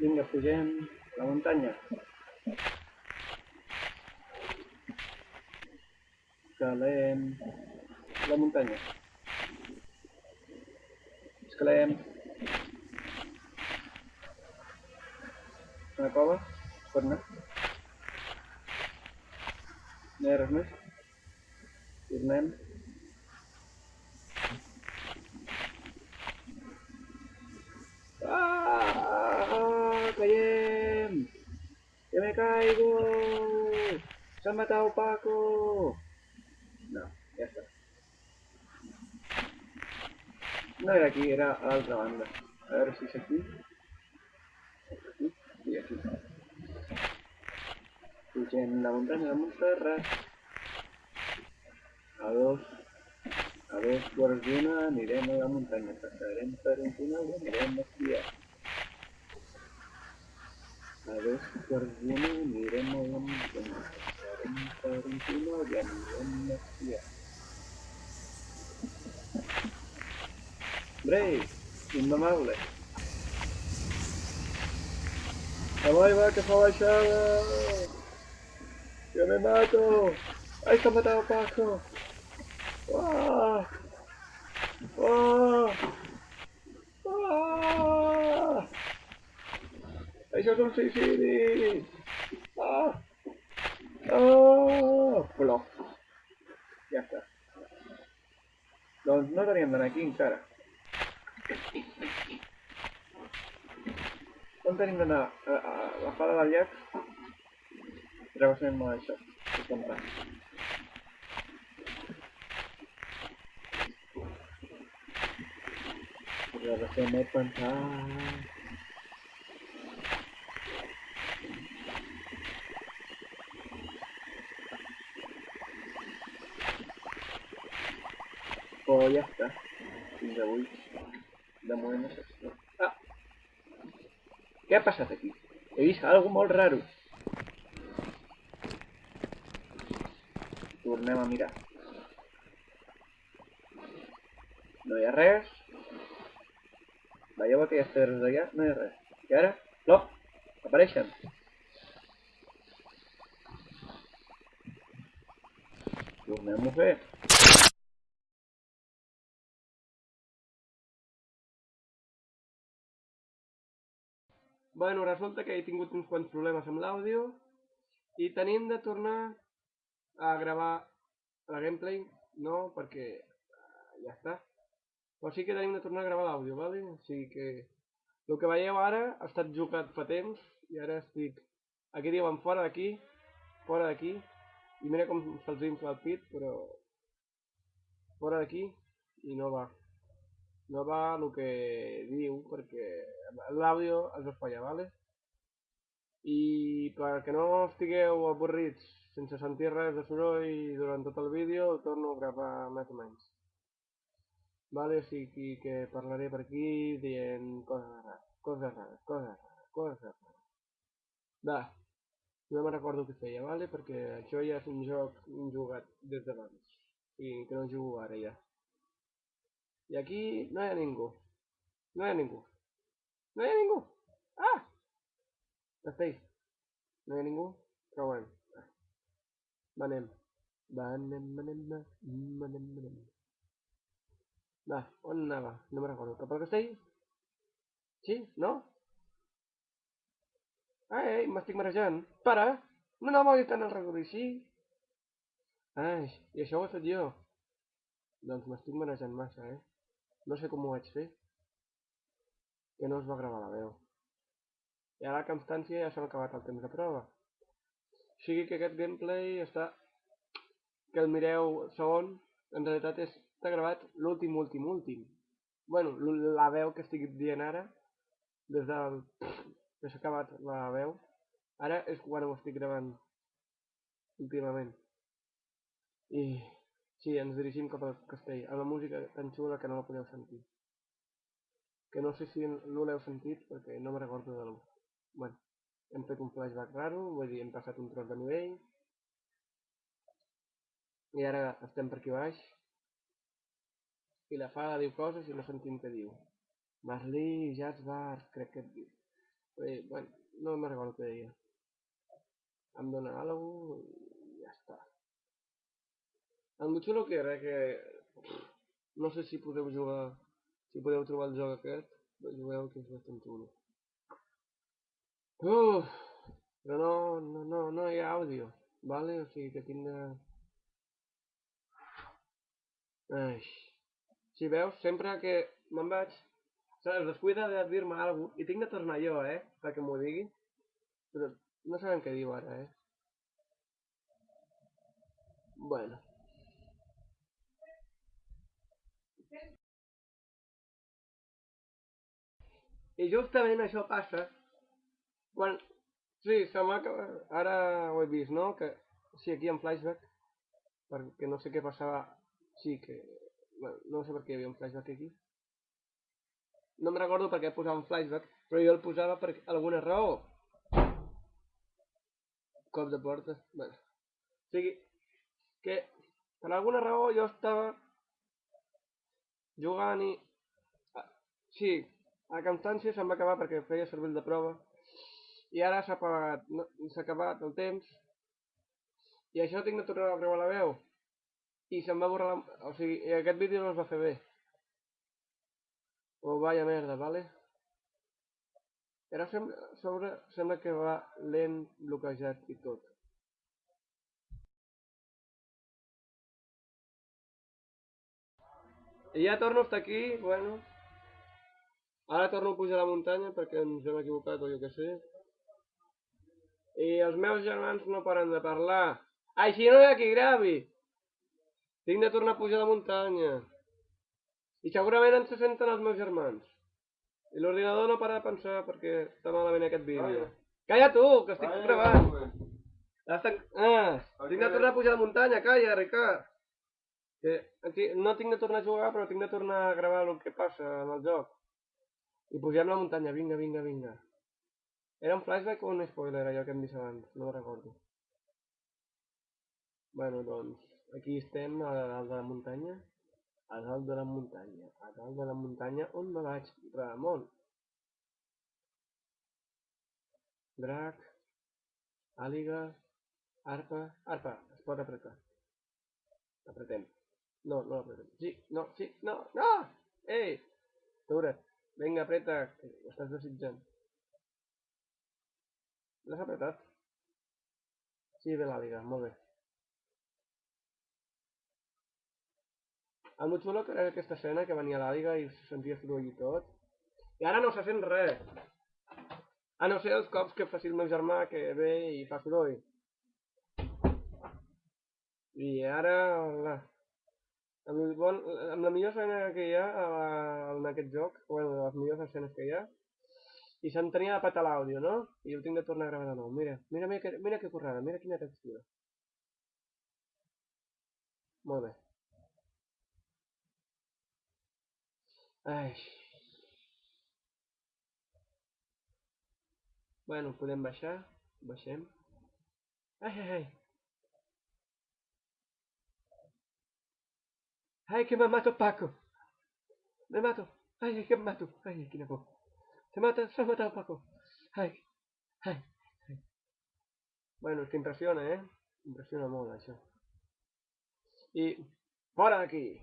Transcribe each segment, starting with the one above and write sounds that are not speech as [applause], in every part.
Vinga, pugem a la muntanya. Escalem la muntanya. Escalem. Una cova? Pot anar? No hi ha res més? Tornem. ¡Ah! ¡Caiem! ¡Que me caigo! ¡Se ha matado Paco! No, ya está. No era aquí, era a la otra banda. A ver si es aquí. Es aquí y aquí. Pugem la muntanya de Montserrat. A dos, a dos quarts d'una anirem a la muntanya. Passarem per un túnel i anirem a esquiar. A dos quarts d'una anirem a la muntanya. Passarem per un túnel i anirem a esquiar. Brave, indomable. Avall va que fa baixada! ¡Yo me mato! ¡Ay, que ha matado a Paco! ¡Ah! ¡Ah! ¡Ah! ¡Això és un suïcidi! ¡Ah! ¡Ah! Plop. Ja està. Doncs no teníem d'anar aquí encara. On tenim d'anar? A, a, a la fada del llac? Travessem això. El pantà. Travessem el pantà. Oh, ja està. Fins avui. De moment no sé. Ah! Què ha passat aquí? He vist alguna molt raro. Tornem a mirar. No hi ha res. Veieu aquelles pedres d'allà? No hi ha res. I ara, plop, apareixen. Tornem-ho a fer. Bueno, resulta que he tingut uns quants problemes amb l'àudio i tenim de tornar a gravar la gameplay, no, perquè uh, ja està. Però sí que tenim de tornar a gravar l'àudio, vale? O sigui que el que veieu ara ha estat jugat fa temps i ara estic... Aquí diuen fora d'aquí, fora d'aquí, i mira com se'ls infla el pit, però... Fora d'aquí i no va. No va el que diu, perquè l'àudio es va fallar, vale? I perquè no estigueu avorrits sense sentir res de soroll durant tot el vídeo, ho torno a gravar més o menys. Vale, o sigui que parlaré per aquí dient coses rares, coses rares, coses rares, coses rares. Va, no me'n recordo què feia, vale? Perquè això ja és un joc jugat des d'abans. I que no jugo ara ja. I aquí no hi ha ningú. No hi ha ningú. No hi ha ningú. Ah! Esteix. No hi ha ningú? Però bueno. Va, anem. Va, anem, anem, anem, anem, anem. Va, on anava? No me'n recordo. Cap al castell? Sí? No? Ai, m'estic marejant. Para! No anava tant al recordo així. Ai, i això ho he fet jo. Doncs m'estic marejant massa, eh? No sé com ho vaig fer. Que no es va gravar la veu. I a la constància ja s'ha acabat el temps de prova. O sigui que aquest gameplay està... Que el mireu segon, en realitat és... està gravat l'últim, últim, últim. Bueno, la veu que estic dient ara, des del... [sniffs] que s'ha acabat la veu, ara és quan ho estic gravant últimament. I Sí, ens dirigim cap al castell, amb la música tan xula que no la podeu sentir. Que no sé si l'heu sentit perquè no me recordo de l'ú. Bueno. hem fet un flashback raro, vull dir, hem passat un tros de nivell. I ara estem per aquí baix. I la fada diu coses i no sentim què diu. Marlí, Jazz Bar, crec que et diu. Bé, bueno, no me'n recordo què deia. Em dona alguna i ja està. El molt xulo que era que... No sé si podeu jugar... Si podeu trobar el joc aquest, jugueu que és bastant xulo. Uf, però no, no, no, no hi ha àudio, vale? O sigui que tinc de... Ai. Si veus, sempre que me'n vaig, saps, descuida de dir-me alguna cosa, i tinc de tornar jo, eh? Perquè m'ho digui. Però no sabem què diu ara, eh? Bueno. I justament això passa quan... Sí, se m'ha. Ara ho he vist, no? Que... Sí, aquí en flashback. Perquè no sé què passava... Sí, que... Bueno, no sé per què hi havia un flashback aquí. No me'n recordo per què posava un flashback, però jo el posava per alguna raó. Cop de porta. Bueno. O sigui, que per alguna raó jo estava jugant i... Sí, a Constància se'm va acabar perquè feia servir de prova i ara s'ha apagat, no, acabat el temps i això tinc de tornar a creuar la veu i se'm va borrar la... o sigui, aquest vídeo no es va fer bé oh vaya merda, vale? Ara sembla, sobre, sembla que va lent, bloquejat i tot. I ja torno a estar aquí, bueno. Ara torno a pujar a la muntanya perquè ens hem equivocat o jo què sé. I els meus germans no paren de parlar. Així no hi ha qui gravi! Tinc de tornar a pujar a la muntanya. I segurament ens se senten els meus germans. I l'ordinador no para de pensar perquè està malament aquest vídeo. Calla tu, que estic Ai, gravant! Estan... Ah, tinc de tornar a pujar a la muntanya, calla, Ricard! Que aquí no tinc de tornar a jugar, però tinc de tornar a gravar el que passa en el joc. I pugem la muntanya, vinga, vinga, vinga. Era un flashback o un spoiler, allò que hem vist abans? No ho recordo. Bueno, doncs, aquí estem a dalt de la muntanya. A dalt de la muntanya. A dalt de la muntanya, on me vaig? Ramon. Drac. Àliga. Arpa. Arpa, es pot apretar. Apretem. No, no apretem. Sí, no, sí, no, no! Ei! Atura't. Vinga, apreta, que ho estàs desitjant. L'has apretat? Sí, ve l'àliga, molt bé. El molt xulo que era aquesta escena que venia l'àliga i se sentia soroll i tot. I ara no se sent res. A no ser els cops que faci el meu germà que ve i fa soroll. I ara... La... Amb, bon, amb la millor escena que hi ha en aquest joc, bueno, les millors escenes que hi ha, i se'm tenia de patar l'àudio, no? I ho tinc de tornar a gravar de nou. Mira, mira, mira, que, mira que currada, mira quina textura. Molt bé. Ai. Bueno, podem baixar. Baixem. Ai, ai, ai. Ai, que me mato, Paco. Me mato. Ai, que me mato. Ai, quina por. Se mata, se ha matado Paco. Ai, ai, ai. Bueno, és que eh? Impressiona molt, això. I... Fora d'aquí!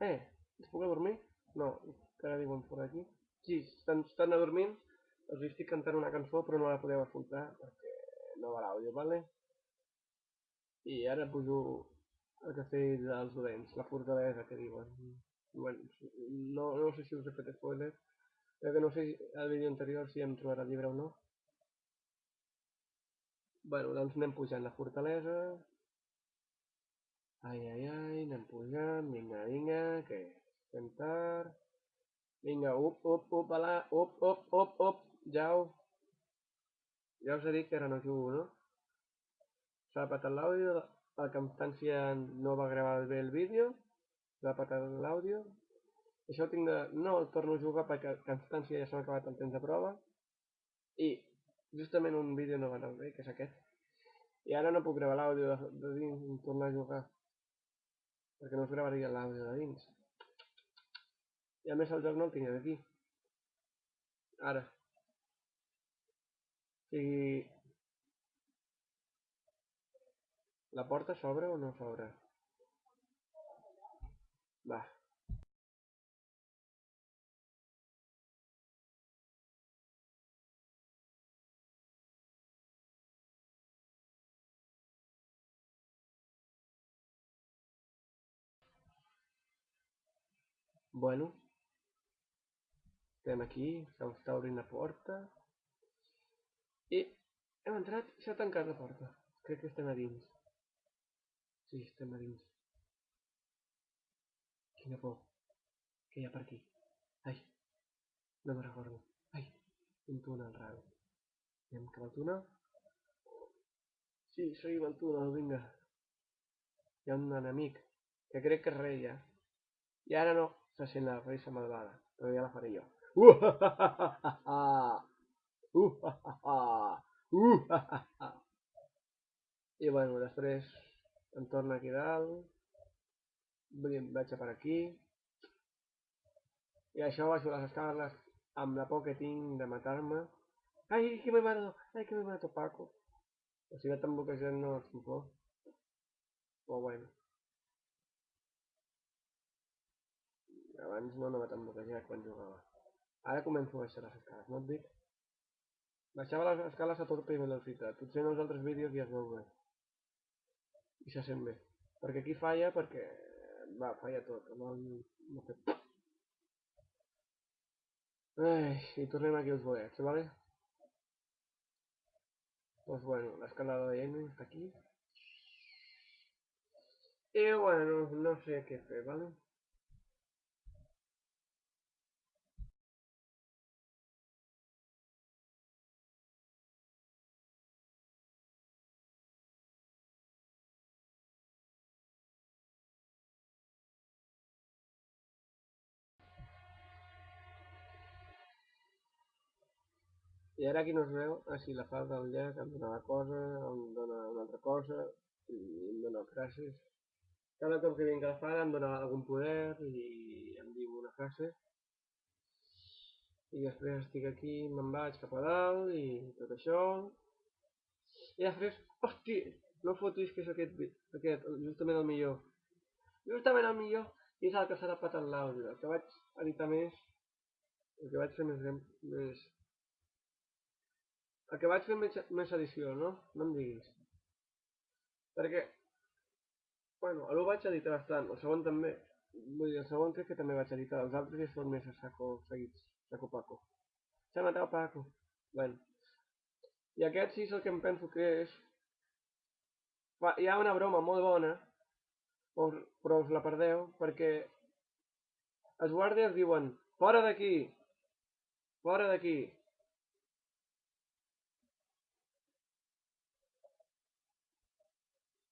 Eh, es puc dormir? No, encara diuen fora d'aquí. Sí, estan, estan adormint. Els estic cantant una cançó, però no la podeu escoltar perquè no va l'àudio, vale? I ara pujo castell dels dolents, la fortalesa que diuen. Bueno, no, no sé si us he fet spoiler, perquè no sé al vídeo anterior si hem trobat el llibre o no. Bueno, doncs anem pujant la fortalesa. Ai, ai, ai, anem pujant, vinga, vinga, que estem tard. Vinga, up, up, up, ala, up, up, up, up, jau. Ja us he dit que ara no jugo, no? S'ha patat l'àudio, la Constància no va gravar bé el vídeo, va patar l'àudio. Això ho tinc de... No el torno a jugar perquè Constància ja s'ha acabat el temps de prova. I justament un vídeo no va anar bé, que és aquest. I ara no puc gravar l'àudio de, de dins i tornar a jugar. Perquè no us gravaria l'àudio de dins. I a més el joc no el tinc aquí. Ara. O sigui... La porta s'obre o no s'obre? Va. Bueno. Estem aquí, s'està obrint la porta. I hem entrat i s'ha tancat la porta. Crec que estem a dins. Sí, estem a dins. Quina por. Què hi ha per aquí? Ai, no me'n recordo. Ai, un túnel raro. Anem cap al túnel? Sí, seguim el túnel, vinga. Hi ha un enemic, que crec que és rei ja. I ara no, se sent la risa malvada, però ja la faré jo. Uh, ha, ha, ha, I em torno aquí dalt. Vaig a per aquí. I això baixo les escales amb la por que tinc de matar-me. Ai, que me mato! Ai, que me mato, Paco! O sigui, tan bloquejat no tinc por. Però bueno. Abans no anava tan bloquejat quan jugava. Ara començo a baixar les escales, no et dic? Baixava les escales a tota velocitat. Potser en els altres vídeos ja es veu bé. I se sent bé. Perquè aquí falla perquè... Va, falla tot. No, no sé. Ai, i tornem aquí als bolets, ¿vale? Pues bueno, l'escalada de Jamie està aquí. I bueno, no sé què fer, ¿vale? I ara aquí no es veu, ah sí, la falda del llac em dona la cosa, em dona una altra cosa, i em dona frases. Cada cop que vinc a la fada em dona algun poder i em diu una frase. I després estic aquí, me'n vaig cap a dalt i tot això. I després, hosti, no fotis que és aquest, aquest, justament el millor. Justament el millor, i és el que s'ha patat l'àudio. El que vaig editar més, el que vaig fer més, més vaig fer més, més edició, no? No em diguis. Perquè, bueno, el vaig editar bastant, el segon també. Vull dir, el segon crec que també vaig editar, els altres ja són més a saco seguits, saco Paco. S'ha matat Paco. Bueno. I aquest sí és el que em penso que és... Hi ha una broma molt bona, però us la perdeu, perquè els guàrdies diuen, fora d'aquí, fora d'aquí,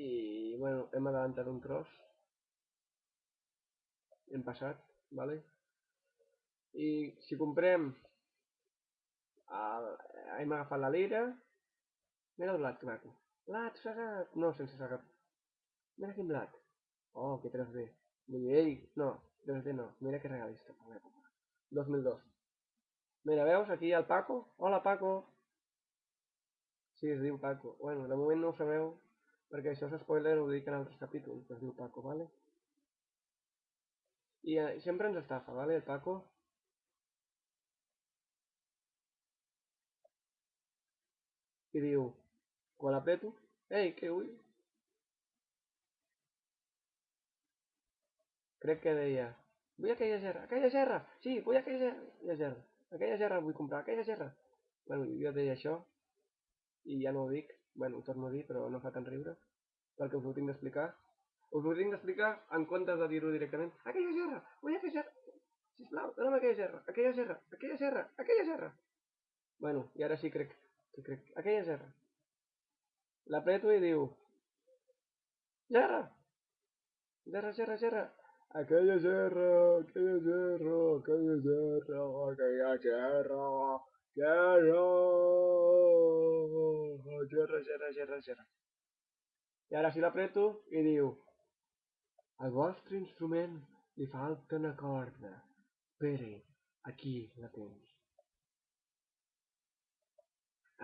i bueno, hem adelantat un tros hem passat vale? i si comprem el, hem agafat la lira. Mira el blat que maco. Blat segat, no sense segat mira quin blat oh que 3D vull no, 3D no. Mira que l'època. 2002 mira, veus aquí el Paco hola Paco. Sí, es diu Paco. Bueno, de moment no ho sabeu perquè això és spoiler, ho dic en altres capítols, que es diu Paco, ¿vale? I eh, sempre ens estafa, ¿vale, el Paco? I diu, quan l'apreto, ei, que vull? Crec que deia, vull aquella gerra, aquella gerra, sí, vull aquella gerra, aquella gerra vull comprar, aquella gerra. Bueno, jo deia això, i ja no ho dic, bueno, ho torno a dir, però no fa tant riure, perquè us ho tinc d'explicar. Us ho tinc d'explicar en comptes de dir-ho directament. Aquella gerra! Vull aquella gerra! Sisplau, dona'm aquella gerra! Aquella gerra! Aquella gerra! Aquella gerra! Bueno, i ara sí crec que crec. Aquella gerra. L'apreto i diu... Gerra! Gerra, gerra, gerra! Aquella gerra, aquella gerra, aquella gerra, aquella gerra, gerra! zero, zero, zero. I ara si l'apreto i diu al vostre instrument li falta una corda. Espere, aquí la tens.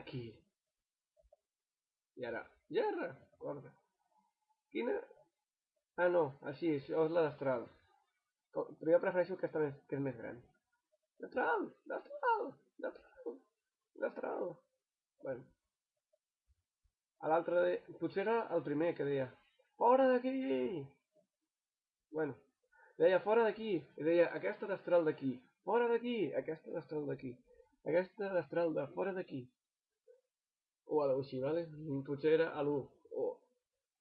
Aquí. I ara, gerra, corda. Quina? Ah, no, així, això és la d'astral. Però jo prefereixo aquesta més, que és més gran. D'astral, d'astral, d'astral, d'astral. Bueno. A l'altre, de... potser era el primer que deia, fora d'aquí! Bueno, deia fora d'aquí, i deia aquesta d'astral d'aquí, fora d'aquí, aquesta d'astral d'aquí, aquesta d'astral de fora d'aquí. O a així, vale? Potser era a l'1, o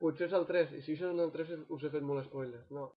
potser és el 3, i si això és el 3 us he fet molt spoiler, no.